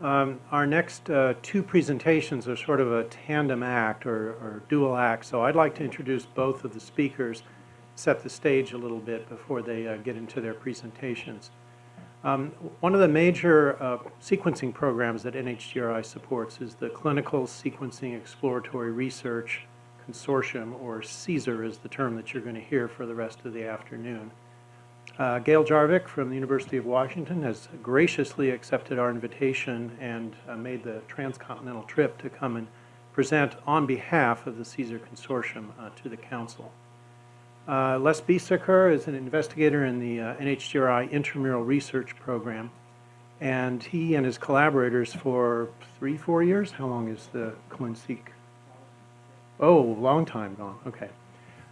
Um, Our next uh, two presentations are sort of a tandem act or or dual act, so I'd like to introduce both of the speakers, set the stage a little bit before they uh, get into their presentations. Um, One of the major uh, sequencing programs that NHGRI supports is the Clinical Sequencing Exploratory Research Consortium, or CSER is the term that you're going to hear for the rest of the afternoon. Uh, Gail Jarvik from the University of Washington has graciously accepted our invitation and uh, made the transcontinental trip to come and present on behalf of the CSER Consortium uh, to the Council. Uh, Les Biesecker is an investigator in the uh, NHGRI Intramural Research Program, and he and his collaborators for three, four years, how long is the ClinSeq? Oh, long time gone, okay.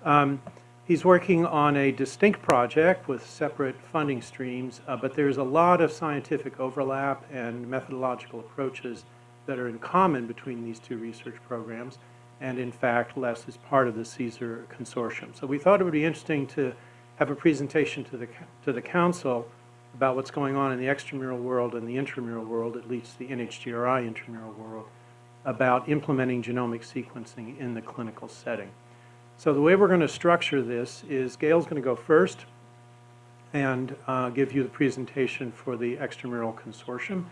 Um, He's working on a distinct project with separate funding streams, uh, but there's a lot of scientific overlap and methodological approaches that are in common between these two research programs. And in fact, Les is part of the CSER consortium. So we thought it would be interesting to have a presentation to the, to the council about what's going on in the extramural world and the intramural world, at least the NHGRI intramural world, about implementing genomic sequencing in the clinical setting. So the way we're going to structure this is Gail's going to go first and uh, give you the presentation for the extramural consortium.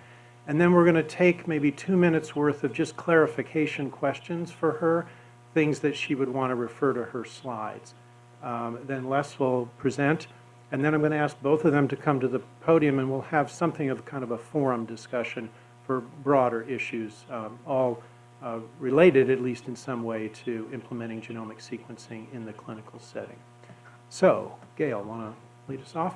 And then we're going to take maybe two minutes worth of just clarification questions for her, things that she would want to refer to her slides. Um, then Les will present, and then I'm going to ask both of them to come to the podium and we'll have something of kind of a forum discussion for broader issues, um, all related, at least in some way, to implementing genomic sequencing in the clinical setting. So, Gail, want to lead us off?